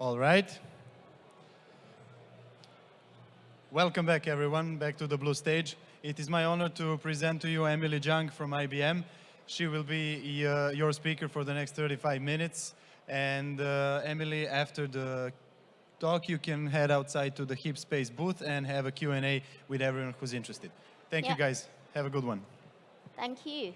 All right. Welcome back, everyone, back to the blue stage. It is my honor to present to you Emily Jiang from IBM. She will be uh, your speaker for the next 35 minutes. And uh, Emily, after the talk, you can head outside to the Hip Space booth and have a Q&A with everyone who's interested. Thank you, guys. Have a good one. Thank you.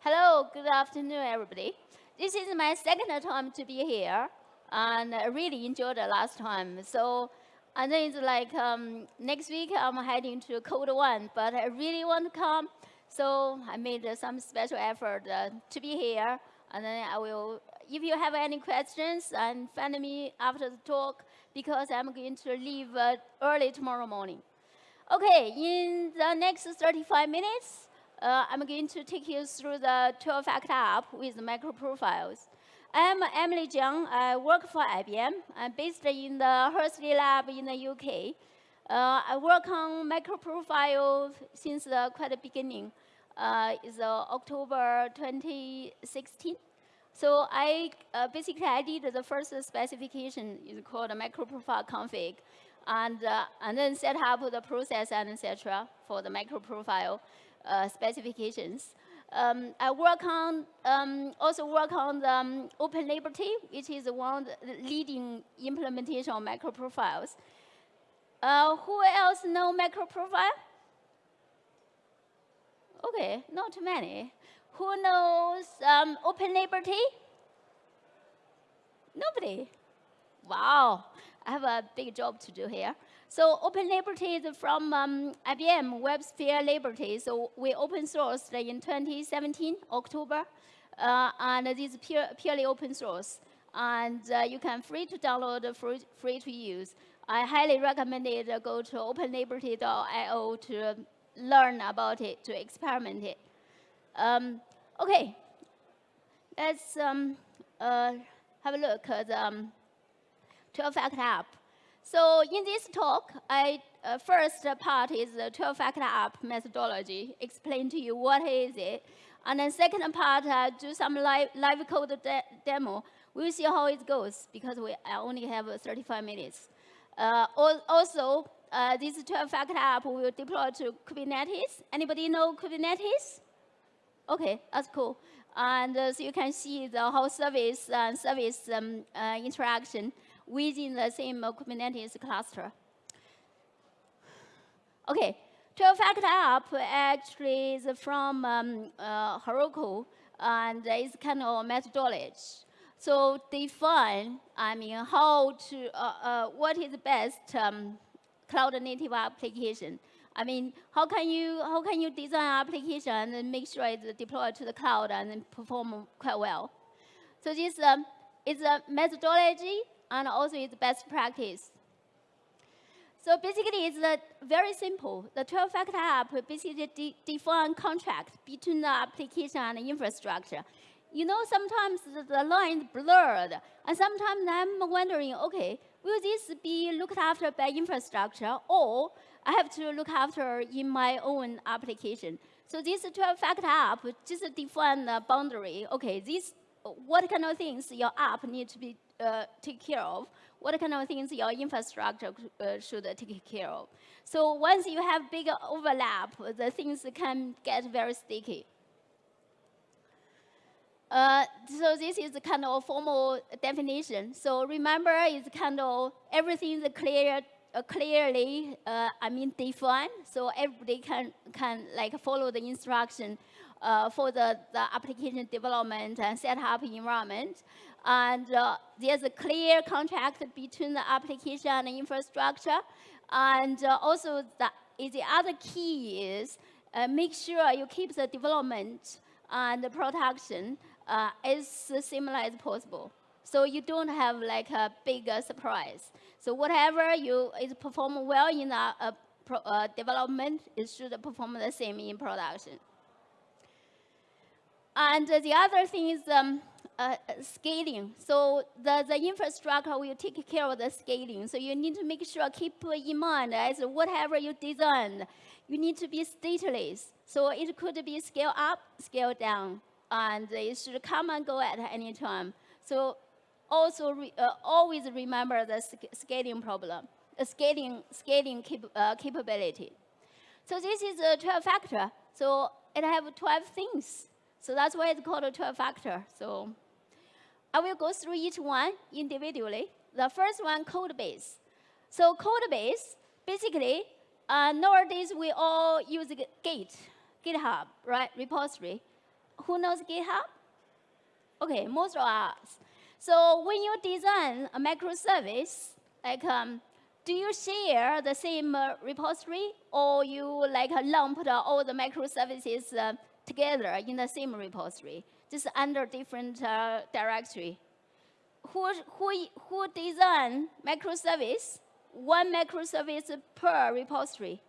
Hello, good afternoon, everybody. This is my second time to be here, and I really enjoyed the last time. So, and then it's like um, next week I'm heading to Code One, but I really want to come, so I made some special effort uh, to be here. And then I will, if you have any questions, and find me after the talk because I'm going to leave uh, early tomorrow morning. Okay, in the next 35 minutes, uh, I'm going to take you through the 12-factor app with micro profiles. I'm Emily Jiang. I work for IBM. I'm based in the Hursley lab in the UK. Uh, I work on microprofile since the quite the beginning. Uh, it's uh, October 2016. So I uh, basically I did the first specification is called MicroProfile config and, uh, and then set up the process and etc. for the microprofile uh, specifications. Um, I work on, um, also work on the um, Open Liberty, which is one of the leading implementation of MicroProfiles. Uh, who else know MicroProfile? Okay, not many. Who knows um, Open Liberty? Nobody. Wow. I have a big job to do here. So Open Liberty is from um, IBM WebSphere Liberty. So we open sourced in 2017, October. Uh, and it is pure, purely open source. And uh, you can free to download, free, free to use. I highly recommend it. Go to openliberty.io to learn about it, to experiment it. Um, okay, let's um, uh, have a look at the um, 12-factor app. So in this talk, I uh, first part is the 12-factor app methodology, explain to you what is it. And then second part, uh, do some live, live code de demo. We'll see how it goes because we only have 35 minutes. Uh, also, uh, this 12-factor app will deploy to Kubernetes. Anybody know Kubernetes? Okay, that's cool. And uh, so you can see the whole service and service um, uh, interaction within the same Kubernetes cluster. Okay, 12-factor app actually is from um, uh, Heroku, and it's kind of methodology. So define, I mean, how to, uh, uh, what is the best um, cloud native application? I mean, how can you how can you design application and make sure it's deployed to the cloud and perform quite well? So this um, is a methodology and also it's best practice. So basically, it's a very simple. The 12-factor app basically de define contract between the application and the infrastructure. You know, sometimes the, the line is blurred, and sometimes I'm wondering, okay, will this be looked after by infrastructure, or I have to look after in my own application? So this 12-factor app just define the boundary. Okay, this what kind of things your app need to be uh, take care of, what kind of things your infrastructure uh, should take care of. So once you have big overlap, the things can get very sticky. Uh, so this is kind of formal definition. So remember, it's kind of everything is clear, uh, clearly, uh, I mean, defined. So everybody can can like follow the instruction uh, for the, the application development and setup environment. And uh, there's a clear contract between the application and the infrastructure. And uh, also the, the other key is uh, make sure you keep the development and the production uh, as similar as possible. So you don't have like a big surprise. So whatever you is perform well in the uh, uh, development, it should perform the same in production. And the other thing is um, uh, scaling. So the, the infrastructure will take care of the scaling. So you need to make sure, keep in mind as whatever you design, you need to be stateless. So it could be scale up, scale down, and it should come and go at any time. So also re, uh, always remember the scaling problem, the scaling, scaling cap, uh, capability. So this is a 12 factor. So it have 12 things. So that's why it's called a 12 factor. So I will go through each one individually. The first one, code base. So code base, basically, uh, nowadays we all use Git, GitHub, right, repository. Who knows GitHub? Okay, most of us. So when you design a microservice, like, um, do you share the same uh, repository, or you like lump all the microservices uh, together in the same repository, just under different uh, directory? Who, who, who design microservice, one microservice per repository?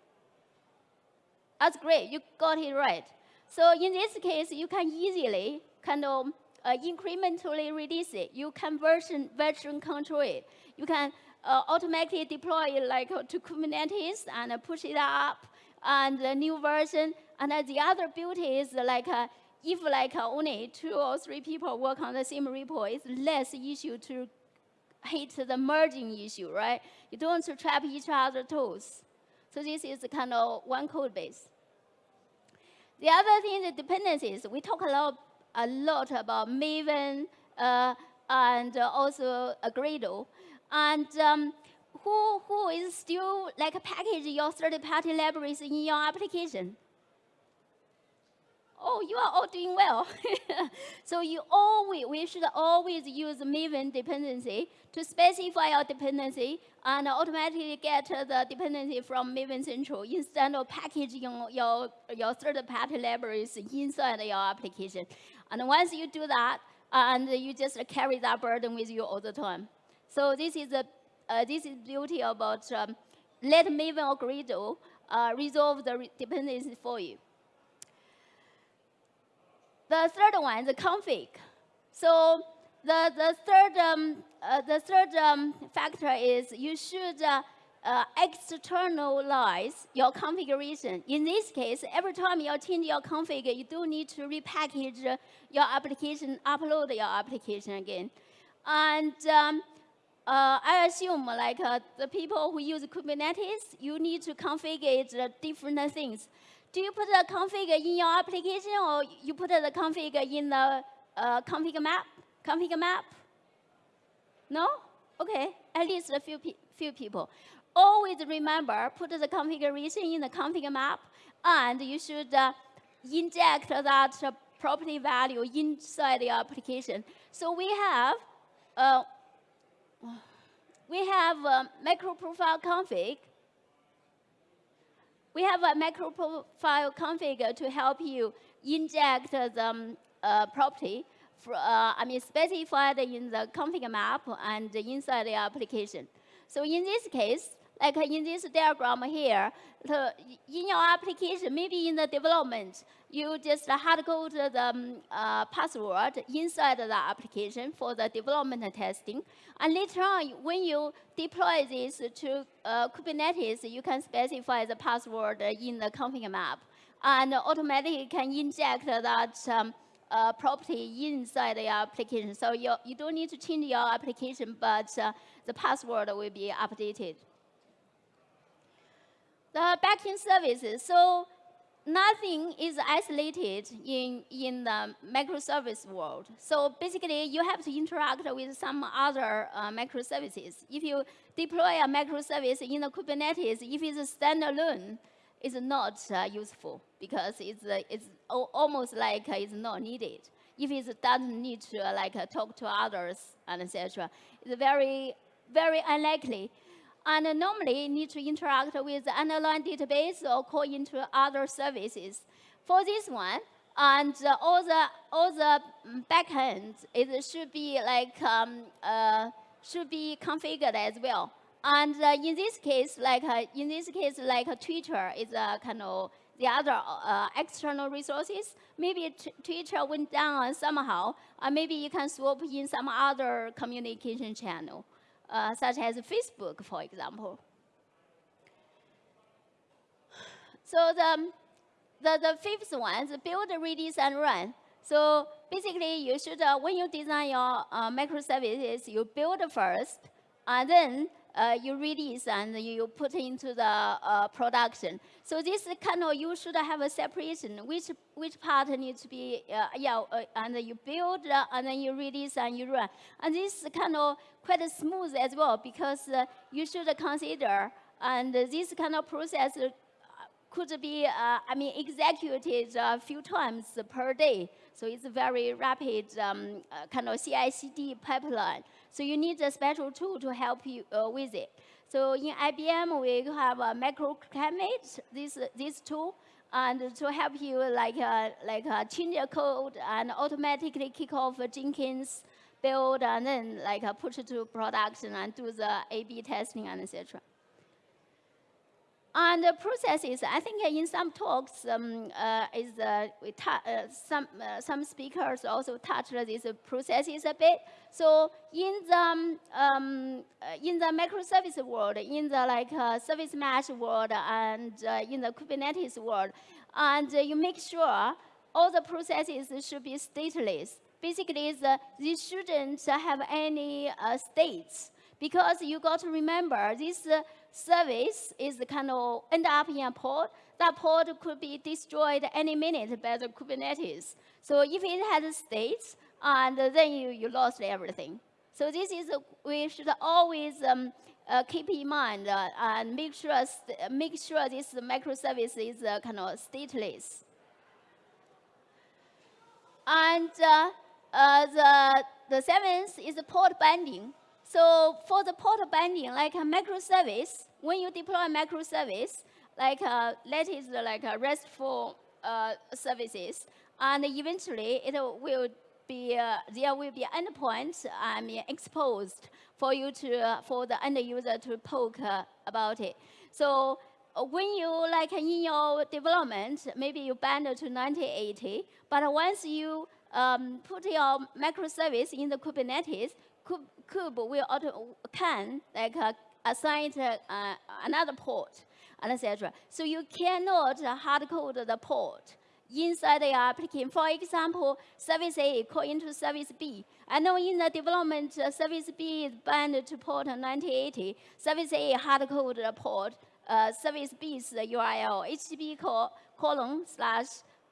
That's great, you got it right. So in this case, you can easily kind of uh, incrementally release it. You can version, version control it. You can uh, automatically deploy it like uh, to Kubernetes and uh, push it up and the new version. And the other beauty is like uh, if like uh, only two or three people work on the same repo, it's less issue to hit the merging issue, right? You don't trap each other tools. So this is kind of one code base. The other thing, the dependencies. We talk a lot a lot about Maven uh, and also Gradle. And um, who, who is still like package your third-party libraries in your application? Oh, you are all doing well. so you always, we should always use Maven dependency to specify your dependency and automatically get the dependency from Maven Central instead of packaging your, your third-party libraries inside your application. And once you do that, and you just carry that burden with you all the time. So this is the uh, this is beauty about um, let Maven or Gradle uh, resolve the re dependencies for you. The third one, the config. So the, the third, um, uh, the third um, factor is you should uh, uh, externalize your configuration. In this case, every time you change your config, you do need to repackage your application, upload your application again. And um, uh, I assume like uh, the people who use Kubernetes, you need to configure different things. Do you put the config in your application or you put the config in the uh, config map? Config map? No? Okay, at least a few, pe few people always remember, put the configuration in the config map, and you should uh, inject that uh, property value inside the application. So we have, uh, we have a MicroProfile config. We have a MicroProfile config to help you inject the um, uh, property for, uh, I mean, specified in the config map and inside the application. So in this case, like in this diagram here, the, in your application, maybe in the development, you just hard code the um, uh, password inside the application for the development testing. And later on, when you deploy this to uh, Kubernetes, you can specify the password in the config map and automatically can inject that um, uh, property inside the application. So you, you don't need to change your application, but uh, the password will be updated the backend services. So nothing is isolated in, in the microservice world. So basically, you have to interact with some other uh, microservices. If you deploy a microservice in the Kubernetes, if it's standalone, it's not uh, useful because it's, uh, it's almost like it's not needed. If it doesn't need to uh, like talk to others and etc., it's very, very unlikely and normally need to interact with the underlying database or call into other services. For this one, and all the all the backends it should be like um, uh, should be configured as well. And uh, in this case, like uh, in this case, like Twitter is a kind of the other uh, external resources. Maybe Twitter went down somehow, or maybe you can swap in some other communication channel uh, such as Facebook, for example. So the, the, the fifth one is build, release, and run. So basically, you should, uh, when you design your uh, microservices, you build first, and then uh, you release and you put into the uh, production. So this kind of, you should have a separation, which, which part needs to be, uh, yeah, uh, and you build, uh, and then you release and you run. And this kind of quite smooth as well, because uh, you should consider, and this kind of process could be, I mean, executed a few times per day. So it's a very rapid um, kind of CI/CD pipeline. So you need a special tool to help you uh, with it. So in IBM, we have a microclimate, this, this tool, and to help you like, uh, like uh, change your code and automatically kick off Jenkins build and then like uh, push it to production and do the A-B testing and etc. And the processes, I think in some talks, um, uh, is uh, uh, some uh, some speakers also touched these processes a bit. So in the um, um uh, in the microservice world, in the like uh, service mesh world, and in the Kubernetes world, and you make sure all the processes should be stateless. Basically, the, these shouldn't have any states because you got to remember this service is kind of end up in a pod. That pod could be destroyed any minute by the Kubernetes. So if it has states, and then you, you lost everything. So this is, we should always um, uh, keep in mind uh, and make sure, make sure this microservice is uh, kind of stateless. And uh, uh, the, the seventh is port binding. So for the port binding, like a microservice, when you deploy a microservice, like uh, that is like a RESTful uh, services, and eventually it will be uh, there will be endpoints I mean exposed for you to uh, for the end user to poke uh, about it. So uh, when you like in your development, maybe you bind to 9080, but once you um, put your microservice in the Kubernetes, kube will auto can like uh, assign uh, another port, etc. So you cannot hard code the port inside the application. For example, service A call into service B. I know in the development, uh, service B is bound to port 9080. Service A hard code the port. Uh, service B's URL, HTTP colon slash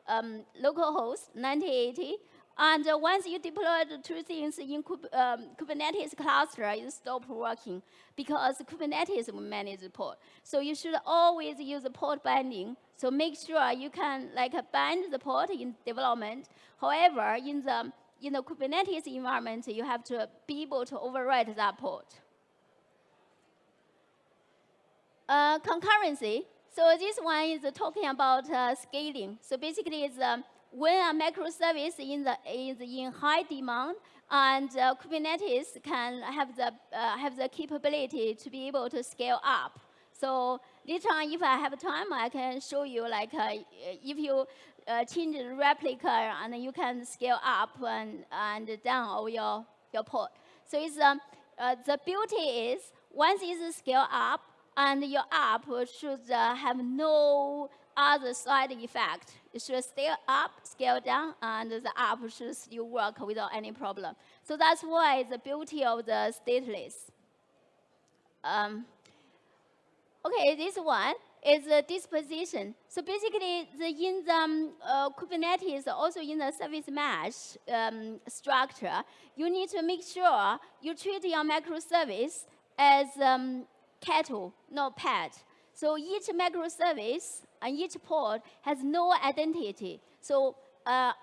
um, localhost 9080 and uh, once you deploy the two things in um, Kubernetes cluster, it stops working because Kubernetes will manage the port. So you should always use the port binding. So make sure you can like bind the port in development. However, in the in the Kubernetes environment, you have to be able to override that port. Uh, concurrency. So this one is talking about uh, scaling. So basically, it's um, when a microservice in the, is in high demand, and uh, Kubernetes can have the, uh, have the capability to be able to scale up. So later on, if I have time, I can show you like uh, if you uh, change the replica and you can scale up and, and down all your, your port. So it's, um, uh, the beauty is once it's scale up, and your app should uh, have no other side effect. It should scale up, scale down, and the app should still work without any problem. So that's why the beauty of the stateless. Um, okay, this one is the disposition. So basically, the, in the um, uh, Kubernetes, also in the service mesh um, structure, you need to make sure you treat your microservice as um, cattle, not pet. So each microservice and each port has no identity. So, uh,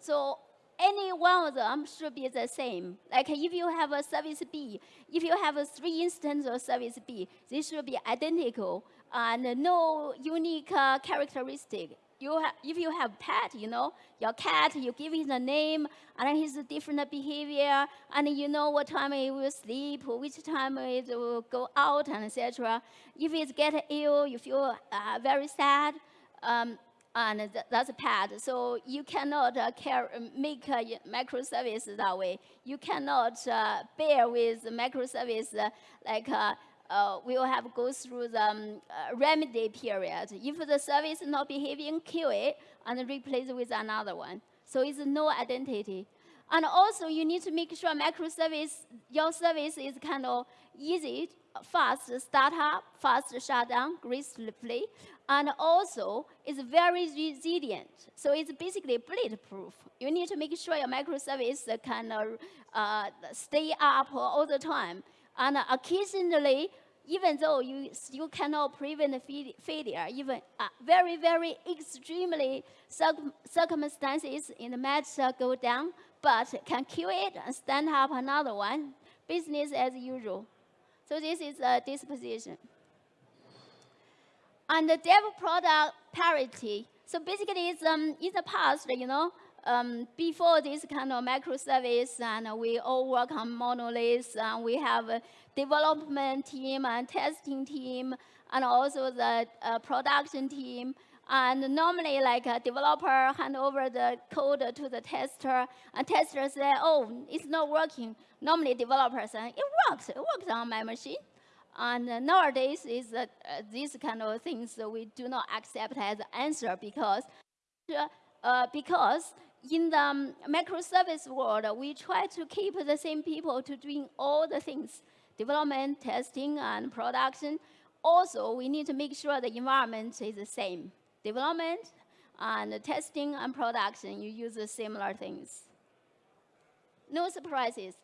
so any one of them should be the same. Like if you have a service B, if you have a three instances of service B, they should be identical and no unique uh, characteristic you if you have pet, you know, your cat, you give it a name, and his different behavior, and you know what time it will sleep, which time it will go out, and etc. If it get ill, you feel uh, very sad, um, and th that's a pet. So you cannot uh, care, make a microservice that way. You cannot uh, bear with microservice uh, like uh, we will have go through the um, uh, remedy period. If the service is not behaving, kill it and replace it with another one. So it's no identity. And also you need to make sure microservice, your service is kind of easy, fast start up, fast shutdown, gracefully, and also it's very resilient. So it's basically bulletproof. You need to make sure your microservice can uh, stay up all the time. And occasionally, even though you, you cannot prevent failure, even uh, very, very extremely circumstances in the match go down, but can kill it and stand up another one, business as usual. So this is a disposition. And the dev product parity. So basically, it's, um, in the past, you know, um, before this kind of microservice, and we all work on monoliths, and we have a development team and testing team, and also the uh, production team. And normally, like a developer hand over the code to the tester, and tester say, oh, it's not working. Normally, developers say, it works, it works on my machine. And nowadays, is uh, these kind of things we do not accept as answer because, uh, because in the microservice world, we try to keep the same people to doing all the things, development, testing, and production. Also, we need to make sure the environment is the same development and testing and production, you use the similar things. No surprises.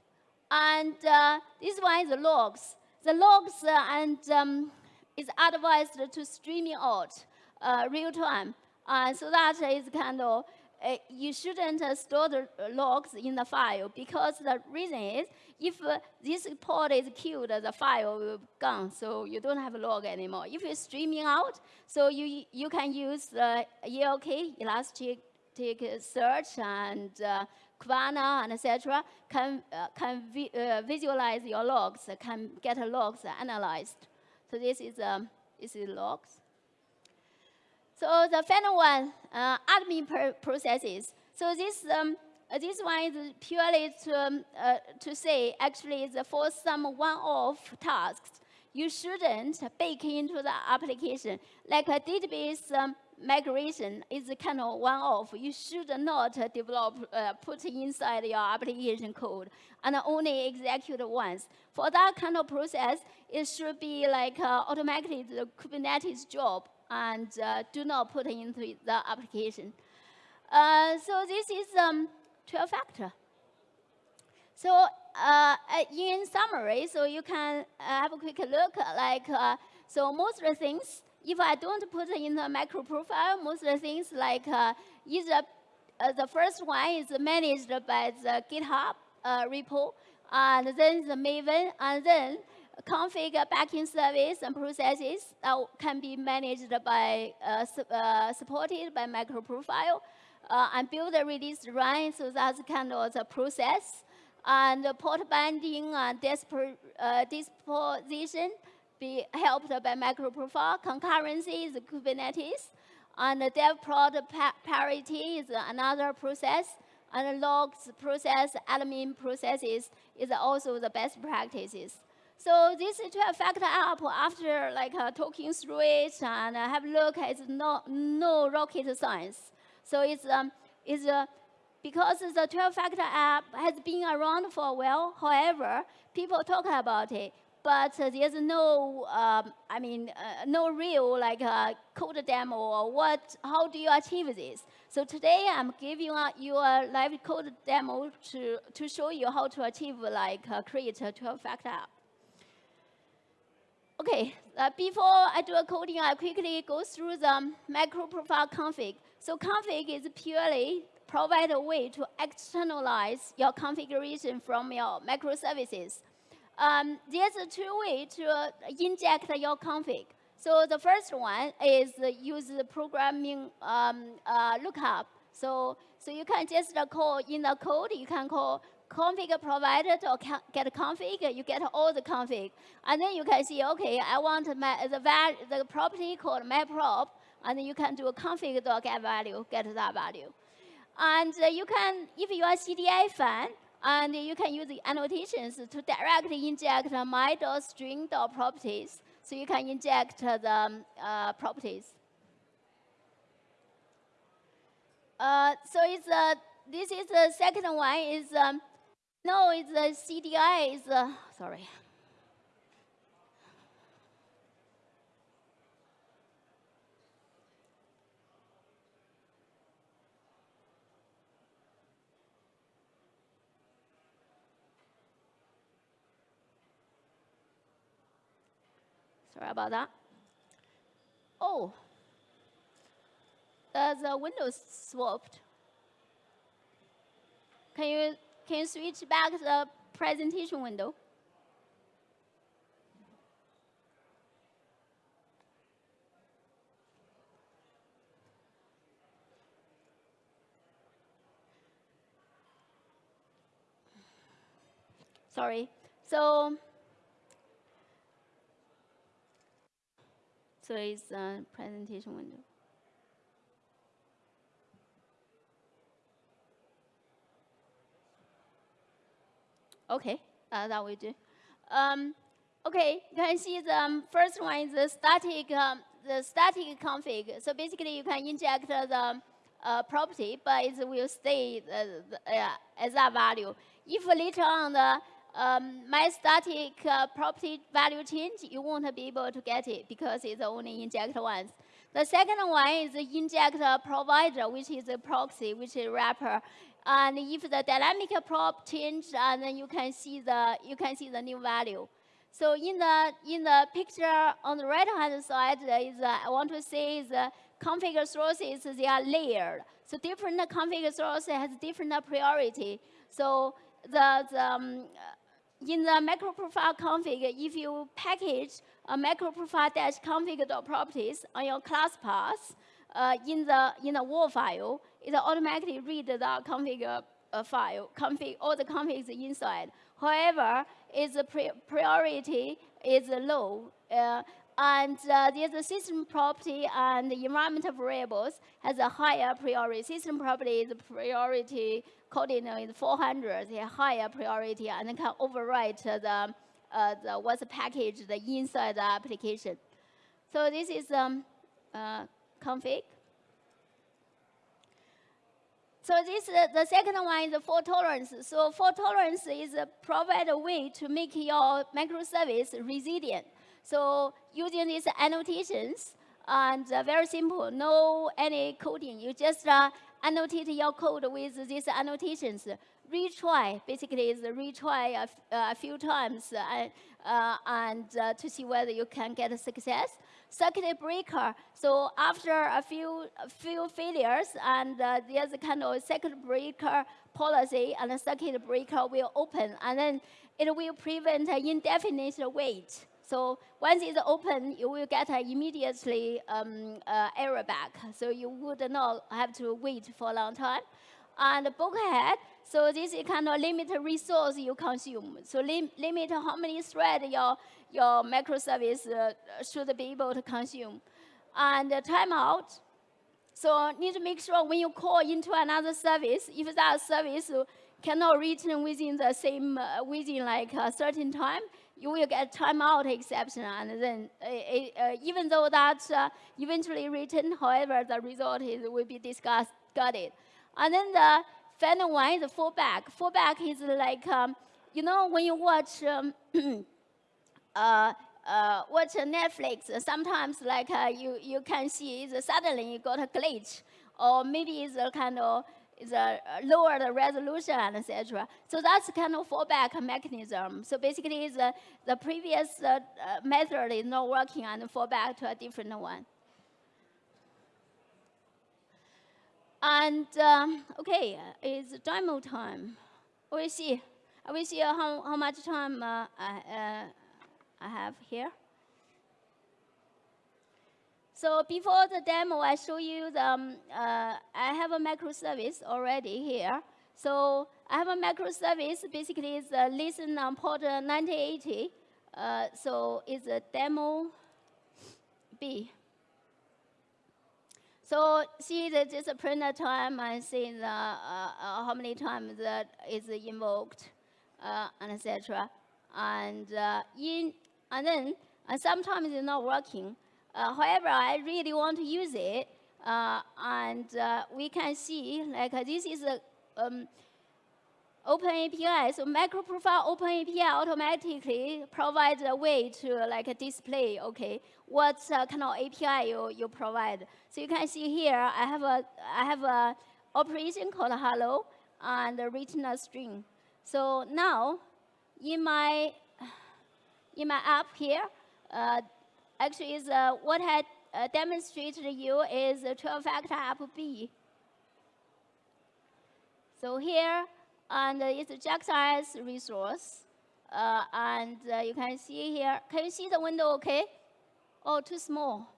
And uh, this one is the logs. The logs uh, and um, is advised to streaming out uh, real time. Uh, so that is kind of uh, you shouldn't uh, store the logs in the file because the reason is if uh, this pod is killed, the file will be gone, so you don't have a log anymore. If you're streaming out, so you, you can use uh, ELK, Elastic Search, and uh, Kibana, and etc. can, uh, can vi uh, visualize your logs, can get logs analyzed. So this is, um, this is logs. So the final one, uh, admin processes. So this, um, uh, this one is purely to, um, uh, to say, actually, for some one-off tasks, you shouldn't bake into the application. Like a database um, migration is kind of one-off. You should not develop, uh, put inside your application code and only execute once. For that kind of process, it should be like uh, automatically the Kubernetes job and uh, do not put into the application. Uh, so this is um, 12 factor. So uh, in summary, so you can uh, have a quick look, like, uh, so most of the things, if I don't put in the MicroProfile, most of the things like uh, either the first one is managed by the GitHub repo, and then the Maven, and then config backend service and processes that can be managed by, uh, su uh, supported by microprofile, uh, and build a release run, so that's kind of the process. And port binding and disposition be helped by microprofile. Concurrency is Kubernetes. And the dev prod pa parity is another process. And logs process, admin processes is also the best practices. So this 12 factor app, after like uh, talking through it and uh, have look, it's not no rocket science. So it's um, it's uh, because the 12 factor app has been around for a while. However, people talk about it, but there's no, um, I mean, uh, no real like uh, code demo or what. How do you achieve this? So today I'm giving you a live code demo to to show you how to achieve like uh, create a 12 factor app. Okay, uh, before I do a coding, I quickly go through the MicroProfile config. So config is purely provide a way to externalize your configuration from your microservices. Um, there's two way to uh, inject your config. So the first one is use the programming um, uh, lookup. So, so you can just call in the code, you can call config provided or get config, you get all the config. And then you can see, okay, I want my, the, value, the property called myprop, and then you can do a config get value, get that value. And uh, you can, if you are CDI fan, and you can use the annotations to directly inject my.string.properties. So you can inject the um, uh, properties. Uh, so it's a this is the second one is, um, no, it's a CDI is, uh, sorry. Sorry about that. Oh, uh, the Windows swapped. Can you, can you switch back the presentation window? Sorry. So, so it's a presentation window. Okay, uh, that we do. Um, okay, you can see the um, first one is the static, um, the static config. So basically, you can inject the uh, property, but it will stay uh, uh, as that value. If later on the um, my static uh, property value change, you won't be able to get it because it's only inject once. The second one is the inject provider, which is a proxy, which is wrapper. And if the dynamic prop change, and then you can see the you can see the new value. So in the in the picture on the right hand side is uh, I want to say is uh, config sources they are layered. So different config sources has different priority. So the, the um, in the MicroProfile config, if you package a MicroProfile dash config.properties on your class path uh, in the in the WAR file, it automatically read the config uh, file, config, all the configs inside. However, its priority is low. Uh, and uh, there's a system property and the environmental variables has a higher priority. System property is priority coding is 400, a higher priority, and can overwrite the, uh, the what's packaged inside the application. So this is um, uh, config. So this uh, the second one is fault tolerance. So fault tolerance is a provide a way to make your microservice resilient. So using these annotations and uh, very simple, no any coding. You just uh, annotate your code with these annotations. Retry basically is retry a, few times uh, uh, and uh, to see whether you can get a success circuit breaker. So after a few, a few failures, and uh, there's a kind of circuit breaker policy, and the circuit breaker will open, and then it will prevent indefinite wait. So once it's open, you will get immediately um, uh, error back. So you would not have to wait for a long time. And bulkhead, so this is kind of limit resource you consume. So lim limit how many threads your your microservice uh, should be able to consume. And uh, timeout, so need to make sure when you call into another service, if that service cannot return within the same, uh, within like a certain time, you will get timeout exception. And then uh, uh, even though that uh, eventually return, however, the result is, will be it. And then the final one is fallback. Fallback is like, um, you know, when you watch um, uh, uh, watch Netflix, sometimes like uh, you, you can see suddenly you got a glitch, or maybe it's a kind of it's a lower the resolution, etc. So that's kind of fallback mechanism. So basically, the, the previous uh, uh, method is not working and fallback to a different one. And um, okay, it's demo time. We see. We see how, how much time uh, uh I have here. So before the demo, I show you the, um, uh, I have a microservice already here. So I have a microservice, basically it's a listen on port 9080. Uh, so it's a demo B. So see that this printer time and see the, uh, uh, how many times that is invoked, uh, and etc. And uh, in and then uh, sometimes it's not working. Uh, however, I really want to use it, uh, and uh, we can see like this is a um, Open API. So MicroProfile Open API automatically provides a way to like display, okay, what uh, kind of API you, you provide. So you can see here, I have a, I have a operation called hello and written a string. So now in my, in my app here, uh, actually is uh, what I uh, demonstrated you is 12-factor app B. So here, and it's JAX-RS resource. Uh, and uh, you can see here, can you see the window okay? Oh, too small.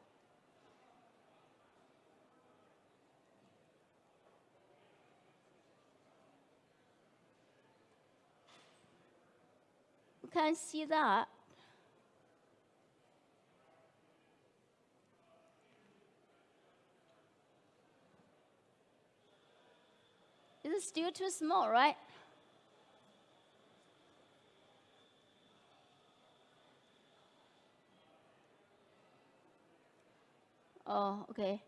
You can see that. It's still too small, right? Oh, okay.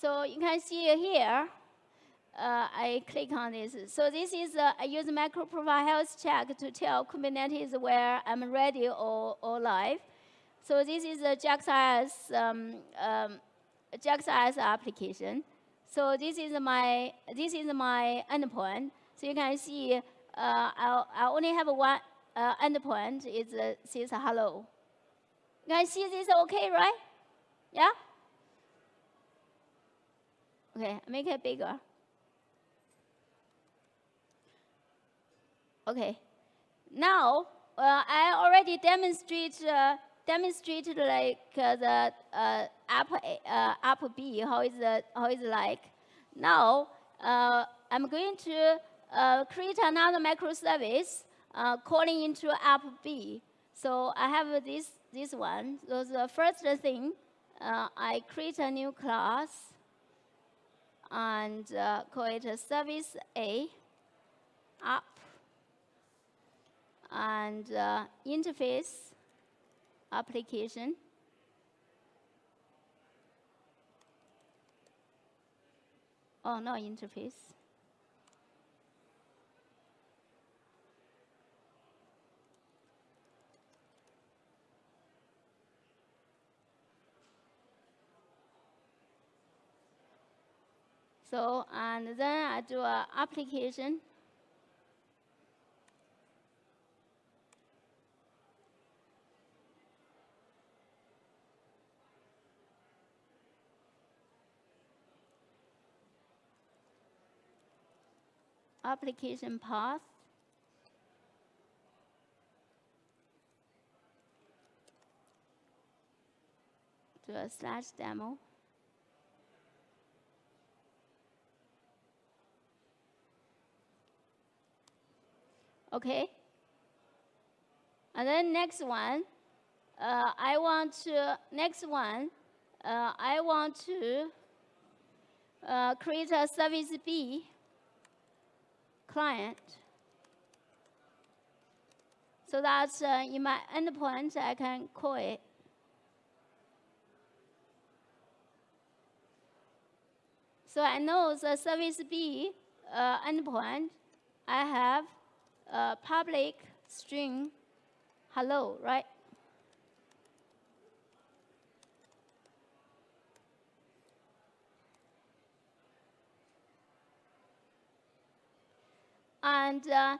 So you can see here, uh, I click on this. So this is, uh, I use MicroProfile health check to tell Kubernetes where I'm ready or, or live. So this is a JAX-RS, um, um, application. So this is my this is my endpoint. So you can see uh, I I only have one uh, endpoint. It uh, says hello. You can see this is okay, right? Yeah. Okay, make it bigger. Okay. Now uh, I already demonstrate uh, demonstrated like uh, the uh, app, uh, app B, how is, it, how is like. Now, uh, I'm going to uh, create another microservice uh, calling into app B. So I have this, this one. So the first thing, I create a new class and call it service A, app, and interface application. Oh, no interface. So, and then I do an application application path. to a slash demo. Okay. And then next one, uh, I want to, next one, uh, I want to uh, create a service B client. So that uh, in my endpoint, I can call it. So I know the service B uh, endpoint, I have a public string hello, right? And uh,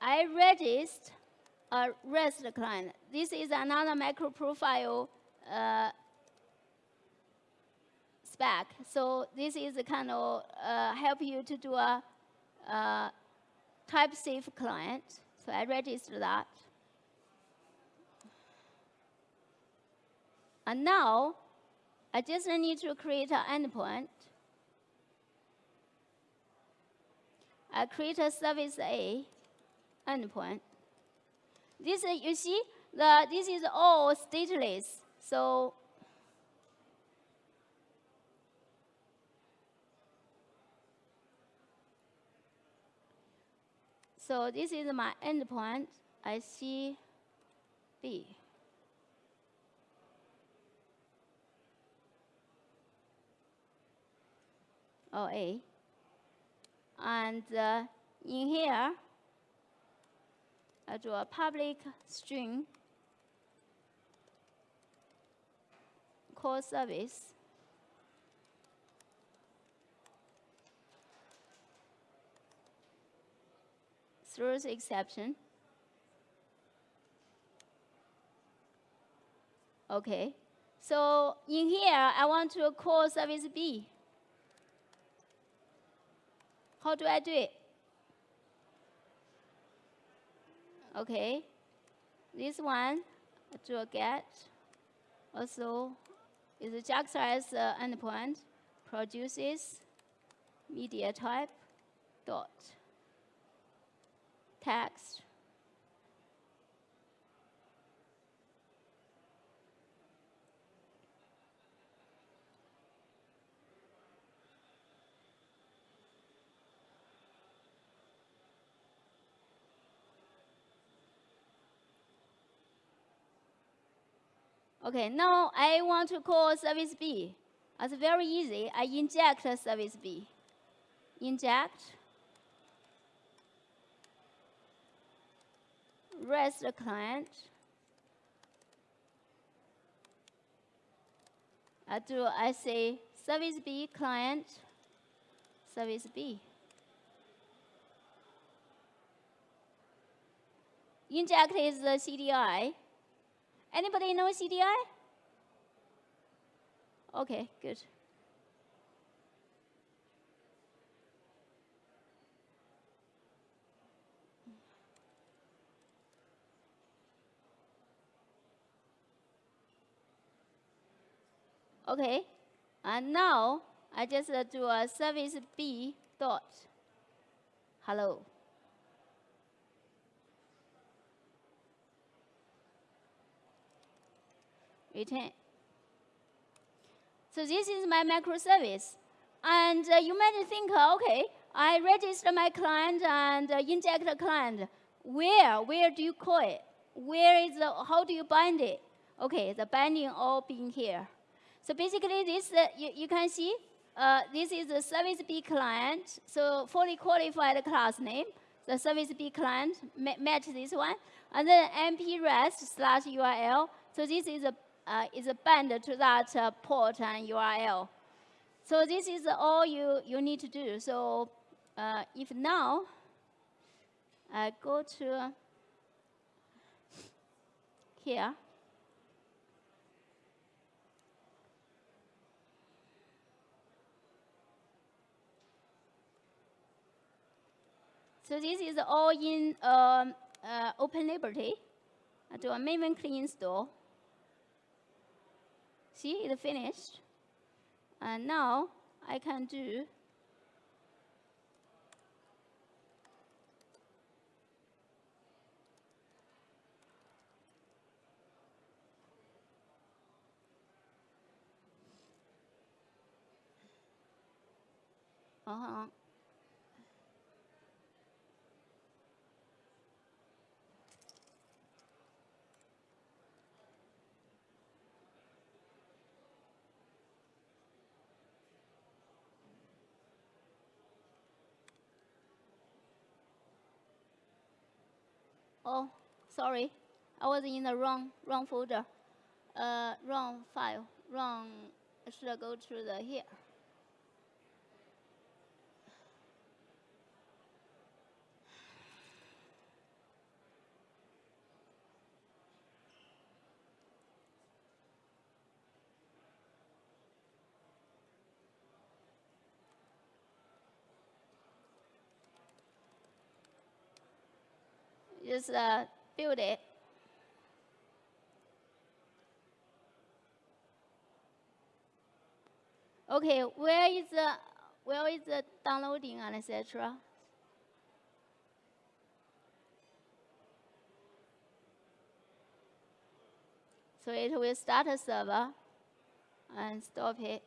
I registered a REST client. This is another MicroProfile uh, spec. So this is a kind of uh, help you to do a, a type safe client. So I register that. And now, I just need to create an endpoint. I create a service A endpoint. This, you see, the, this is all stateless. So So this is my endpoint. I see B. Oh, OA. And uh, in here, I do a public string call service. throws exception. Okay, so in here, I want to call service B. How do I do it? Okay, this one, do a get. Also, is a JAX uh, endpoint produces media type dot text. Okay, now I want to call service B. It's very easy. I inject service B. Inject REST the client. I do, I say service B client, service B. Inject is the CDI. Anybody know CDI? Okay, good. Okay, and now I just uh, do a service B dot hello. Return. So this is my microservice. And uh, you might think, okay, I register my client and uh, inject a client. Where? Where do you call it? Where is the, how do you bind it? Okay, the binding all being here. So basically, this uh, you, you can see uh, this is the service B client. So fully qualified class name. The service B client ma match this one, and then MP REST slash URL. So this is a uh, is a bound to that uh, port and URL. So this is all you you need to do. So uh, if now I go to here. So this is all in um, uh, Open Liberty. I do a maven clean install. See, it finished. And now I can do Uh-huh. Oh, sorry, I was in the wrong wrong folder, uh, wrong file, wrong. Should go to the here? Just uh, build it. Okay, where is the where is the downloading and etc. So it will start a server and stop it.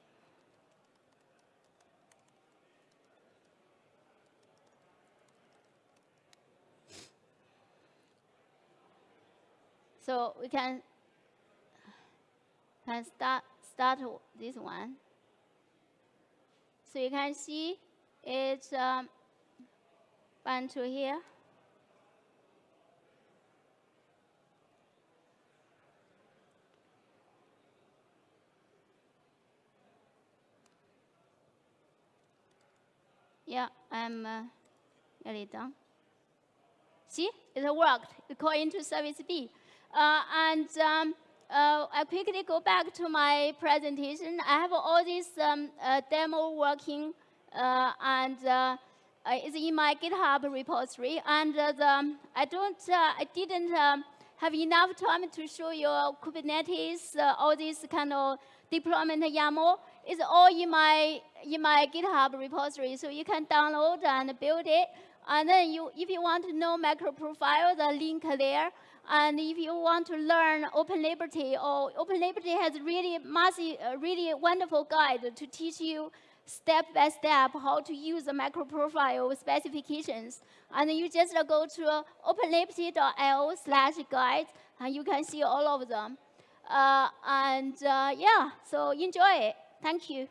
So we can, can start, start this one. So you can see it's um, bound to here. Yeah, I'm uh, nearly done. See, it worked. It called into service B. Uh, and um, uh, I quickly go back to my presentation. I have all this um, uh, demo working, and it's in my GitHub repository. And the, I don't, I didn't um, have enough time to show you Kubernetes, all this kind of deployment YAML. It's all in my in my GitHub repository, so you can download and build it. And then you, if you want to know MicroProfile, the link there. And if you want to learn Open Liberty, or Open Liberty has really massive, really wonderful guide to teach you step by step how to use the MicroProfile specifications. And you just go to openliberty.io slash guide, and you can see all of them. Uh, and uh, yeah, so enjoy it. Thank you.